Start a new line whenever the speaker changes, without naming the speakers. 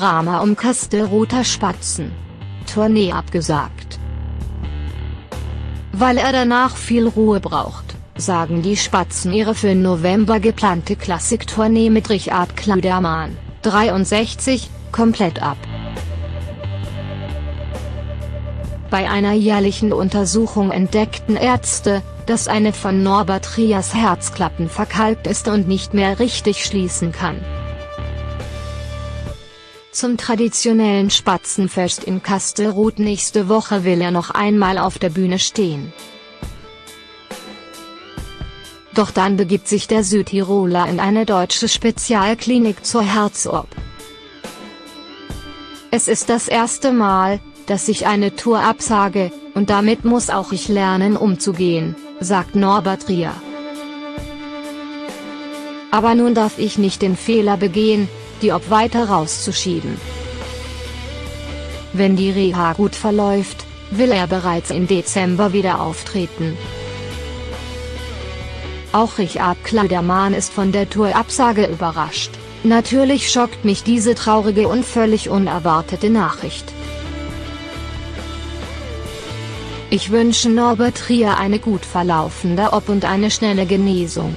Drama um Kastelruther Spatzen. Tournee abgesagt. Weil er danach viel Ruhe braucht, sagen die Spatzen ihre für November geplante Klassiktournee mit Richard Kleidermann, 63, komplett ab. Bei einer jährlichen Untersuchung entdeckten Ärzte, dass eine von Norbert Rias Herzklappen verkalkt ist und nicht mehr richtig schließen kann. Zum traditionellen Spatzenfest in Kastelruth nächste Woche will er noch einmal auf der Bühne stehen. Doch dann begibt sich der Südtiroler in eine deutsche Spezialklinik zur Herz-OP. Es ist das erste Mal, dass ich eine Tour absage, und damit muss auch ich lernen umzugehen, sagt Norbert Rier. Aber nun darf ich nicht den Fehler begehen, die Ob weiter rauszuschieben. Wenn die Reha gut verläuft, will er bereits im Dezember wieder auftreten. Auch Richard Kleidermann ist von der Tourabsage überrascht. Natürlich schockt mich diese traurige und völlig unerwartete Nachricht. Ich wünsche Norbert Trier eine gut verlaufende Ob und eine schnelle Genesung.